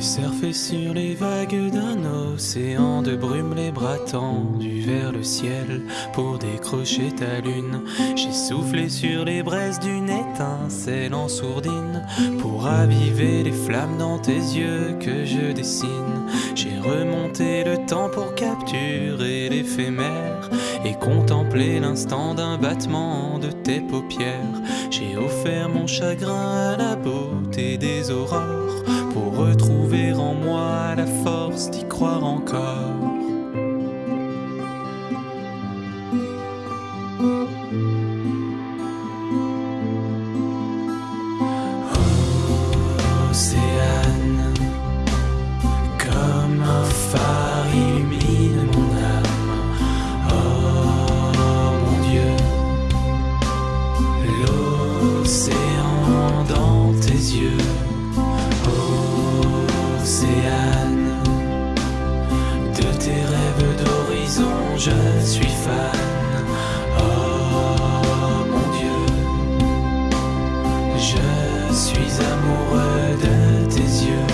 surfé sur les vagues d'un océan de brume, les bras tendus vers le ciel pour décrocher ta lune. J'ai soufflé sur les braises d'une étincelle en sourdine pour raviver les flammes dans tes yeux que je dessine. J'ai remonté le temps pour capturer l'éphémère et contempler l'instant d'un battement de tes paupières. J'ai offert mon chagrin à la beauté des aurores guitar. Je suis fan. Oh mon Dieu, je suis amoureux de tes yeux.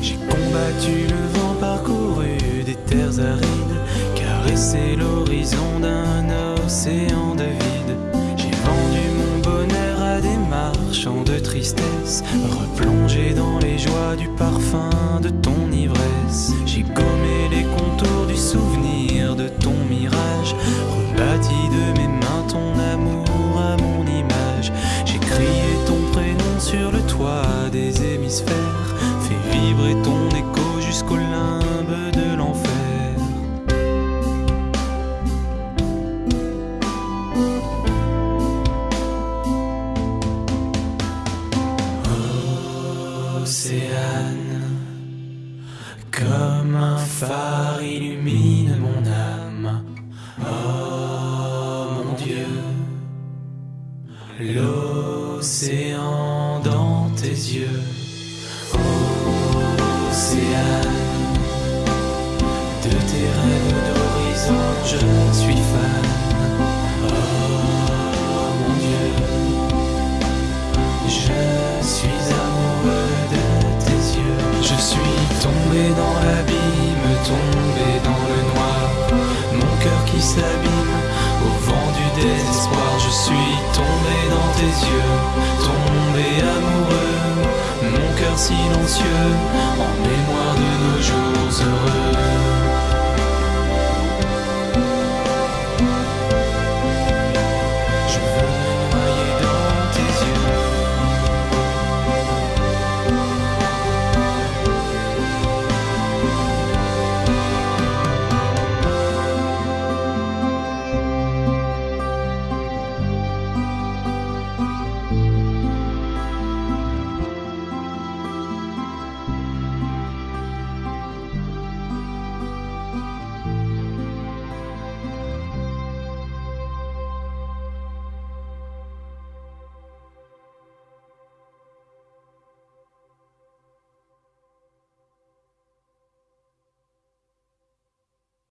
J'ai combattu le vent, parcouru des terres arides, caressé l'horizon d'un océan replongé dans les joies du parfum de ton ivresse. J'ai gommé les contours du souvenir de ton mirage, rebâti de mes mains ton amour à mon image. J'ai crié ton prénom sur le toit des hémisphères, comme un phare illumine mon âme. Oh mon Dieu, l'océan dans tes yeux. Au vent du désespoir je suis tombé dans tes yeux. Tombé amoureux, mon cœur silencieux En mémoire de nos jours heureux.